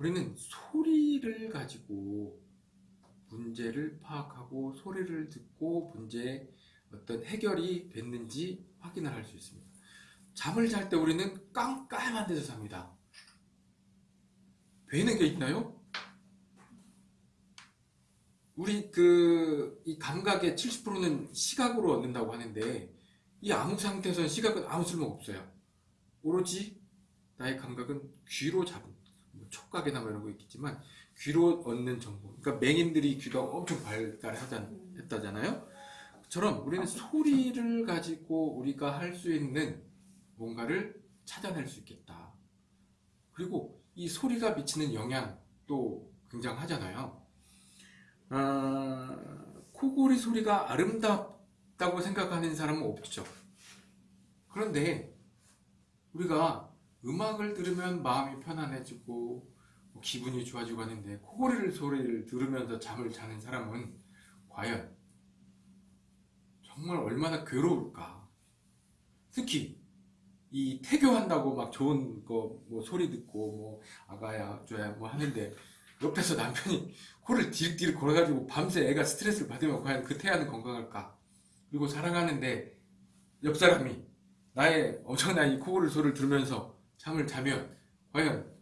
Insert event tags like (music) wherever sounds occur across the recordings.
우리는 소리를 가지고 문제를 파악하고 소리를 듣고 문제의 어떤 해결이 됐는지 확인을 할 수 있습니다. 잠을 잘 때 우리는 깜깜한 데서 잡니다. 보이는 게 있나요? 우리 그 이 감각의 70%는 시각으로 얻는다고 하는데 이 아무 상태에서는 시각은 아무 쓸모가 없어요. 오로지 나의 감각은 귀로 잡은 뭐 촉각이나 뭐 이런 거 있겠지만 귀로 얻는 정보. 그러니까 맹인들이 귀가 엄청 발달했다잖아요. 처럼 우리는 소리를 가지고 우리가 할 수 있는 뭔가를 찾아낼 수 있겠다. 그리고 이 소리가 미치는 영향도 굉장하잖아요. 아, 코골이 소리가 아름답다고 생각하는 사람은 없죠. 그런데 우리가 음악을 들으면 마음이 편안해지고 뭐 기분이 좋아지고 하는데 코골이를 소리를 들으면서 잠을 자는 사람은 과연 정말 얼마나 괴로울까? 특히 이 태교한다고 막 좋은 거 뭐 소리 듣고 뭐 아가야 줘야 뭐 하는데 옆에서 남편이 코를 디륵디륵 걸어가지고 밤새 애가 스트레스를 받으면 과연 그 태아는 건강할까? 그리고 사랑하는데 옆 사람이 나의 엄청난 이 코골이 소리를 들으면서 잠을 자면 과연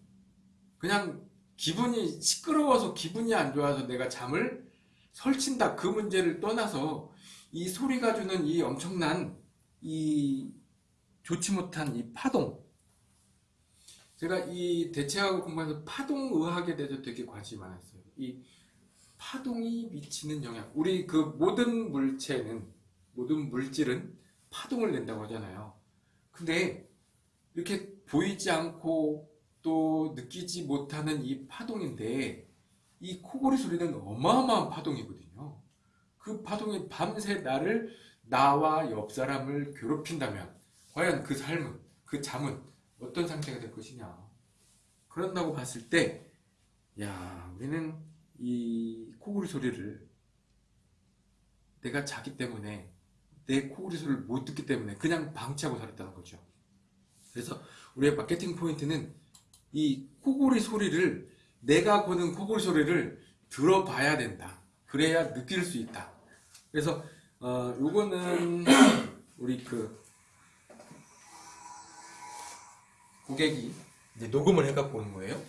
그냥 기분이 시끄러워서 기분이 안 좋아서 내가 잠을 설친다 그 문제를 떠나서 이 소리가 주는 이 엄청난 이 좋지 못한 이 파동. 제가 이 대체하고 공부하면서 파동의학에 대해서 되게 관심이 많았어요. 이 파동이 미치는 영향. 우리 그 모든 물체는 모든 물질은 파동을 낸다고 하잖아요. 근데 이렇게 보이지 않고 또 느끼지 못하는 이 파동인데 이 코골이 소리는 어마어마한 파동이거든요. 그 파동이 밤새 나를 나와 옆 사람을 괴롭힌다면 과연 그 삶은 그 잠은 어떤 상태가 될 것이냐 그런다고 봤을 때 야, 우리는 이 코골이 소리를 내가 자기 때문에 내 코골이 소리를 못 듣기 때문에 그냥 방치하고 살았다는 거죠. 그래서 우리의 마케팅 포인트는 이 코골이 소리를 내가 보는 코골이 소리를 들어봐야 된다. 그래야 느낄 수 있다. 그래서 어 요거는 (coughs) 우리 그 고객이 이제 녹음을 해갖고 오는 거예요.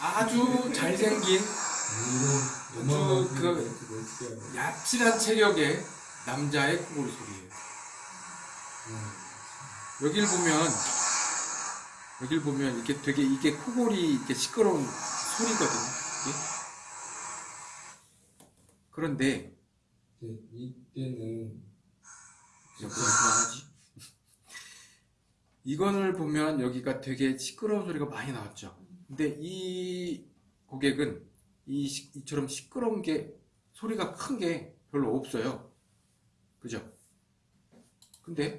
아주 잘생긴 아주 그 얍실한 체격의 남자의 코골이 소리예요. 여길 보면 여길 보면 이게 되게 이게 코골이 이게 시끄러운 소리거든요. 이게. 그런데 네, 이때는 그만하지. 이거를 보면 여기가 되게 시끄러운 소리가 많이 나왔죠. 근데 이 고객은 이 시- 이처럼 시끄러운 게 소리가 큰 게 별로 없어요. 그죠? 근데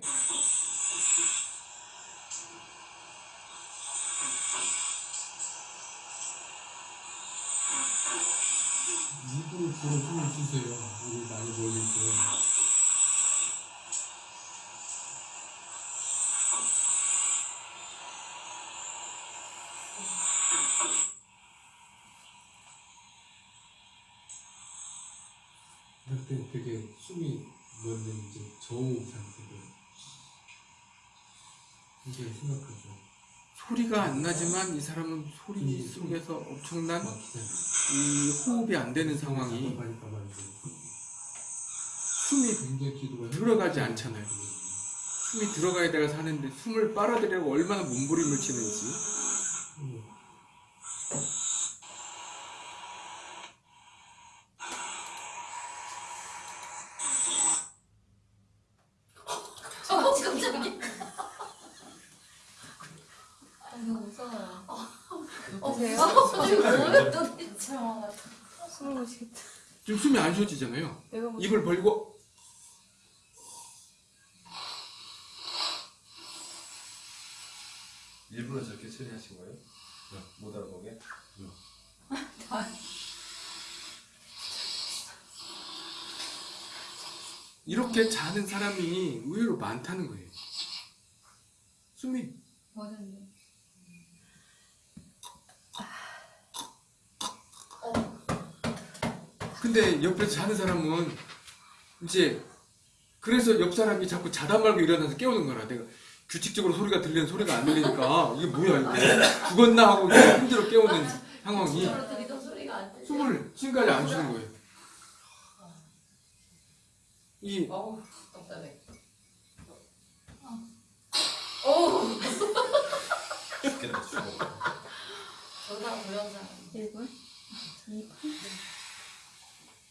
입으로 주로 숨을 쉬세요. 입을 많이 때. 그럴 때 되게 숨이 멎는 이제 저우 상태로 이게 심각하죠. 소리가 안 나지만 이 사람은 소리 속에서 엄청난 막 기다려. 이 호흡이 안 되는 상황이 답답하니까 말이죠. 숨이 들어가지 않잖아요. 숨이 들어가야 내가 사는데 숨을 빨아들이려고 얼마나 몸부림을 치는지 음. 어, 깜짝이야. 아, 너 무 무서워요. 어때요? 뭐예요 도대체? 숨을 못 쉬겠다. 지금 숨이 안 쉬어지잖아요. 내가 못 입을 벌리고 일부러 저렇게 처리하신 거예요? 못 알아보게? (laughs) 이렇게 자는 사람이 의외로 많다는 거예요. 숨이 맞은데. 근데 옆에서 자는 사람은 이제 그래서 옆 사람이 자꾸 자다 말고 일어나서 깨우는 거라 내가 규칙적으로 소리가 들리는 소리가 안 들리니까 이게 뭐야 이게 죽었나 하고 이제 힘들어 깨우는 상황이. 숨을 지금까지 안 쉬는 거예요. 이 어우, 답답해. 어우, 죽겠다 죽어. 저 사람 저런 사람. 일본?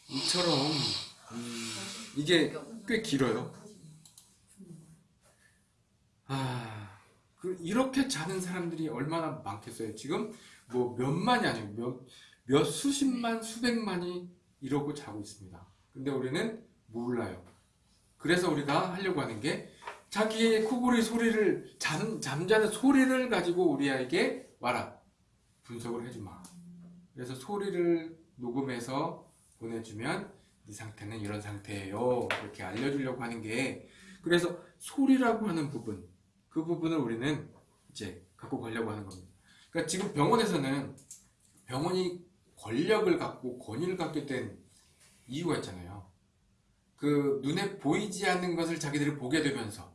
이처럼 음, 이게 꽤 길어요. 아, 그 이렇게 자는 사람들이 얼마나 많겠어요. 지금 뭐 몇만이 아니고 몇, 몇 수십만, 수백만이 이러고 자고 있습니다. 근데 우리는 몰라요. 그래서 우리가 하려고 하는 게 자기의 코골이 소리를 잠, 잠자는 소리를 가지고 우리에게 와라 분석을 해주마. 그래서 소리를 녹음해서 보내주면 이 상태는 이런 상태예요. 이렇게 알려주려고 하는 게 그래서 소리라고 하는 부분 그 부분을 우리는 이제 갖고 가려고 하는 겁니다. 그러니까 지금 병원에서는 병원이 권력을 갖고 권위를 갖게 된 이유가 있잖아요. 그 눈에 보이지 않는 것을 자기들이 보게 되면서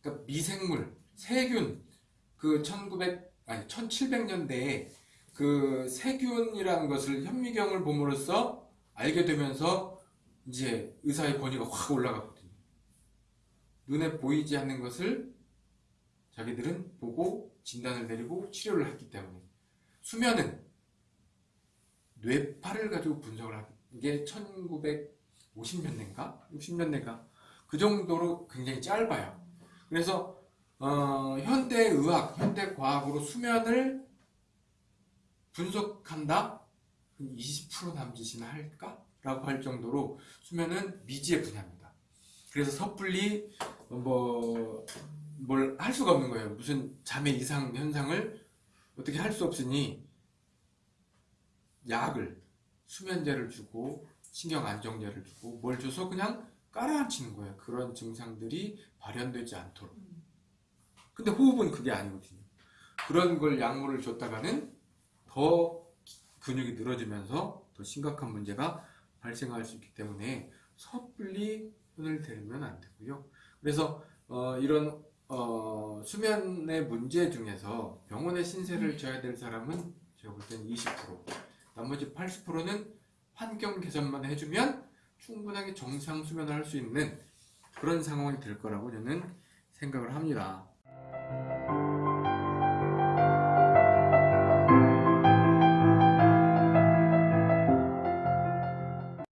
그러니까 미생물, 세균 그 1900, 아니 1700년대에 그 세균이라는 것을 현미경을 봄으로써 알게 되면서 이제 의사의 권위가 확 올라갔거든요. 눈에 보이지 않는 것을 자기들은 보고 진단을 내리고 치료를 했기 때문에 수면은 뇌파를 가지고 분석을 한게 1950년대인가 60년대인가 그 정도로 굉장히 짧아요. 그래서 어, 현대 의학, 현대 과학으로 수면을 분석한다? 20% 남짓이나 할까? 라고 할 정도로 수면은 미지의 분야입니다. 그래서 섣불리 뭐, 뭘 할 수가 없는 거예요. 무슨 잠의 이상 현상을 어떻게 할 수 없으니 약을, 수면제를 주고, 신경 안정제를 주고, 뭘 줘서 그냥 깔아앉히는 거예요. 그런 증상들이 발현되지 않도록. 근데 호흡은 그게 아니거든요. 그런 걸 약물을 줬다가는 더 근육이 늘어지면서 더 심각한 문제가 발생할 수 있기 때문에 섣불리 손을 대면 안 되고요. 그래서 어, 이런 어, 수면의 문제 중에서 병원에 신세를 져야 될 사람은 제가 볼 때는 20% 나머지 80%는 환경 개선만 해주면 충분하게 정상 수면을 할 수 있는 그런 상황이 될 거라고 저는 생각을 합니다.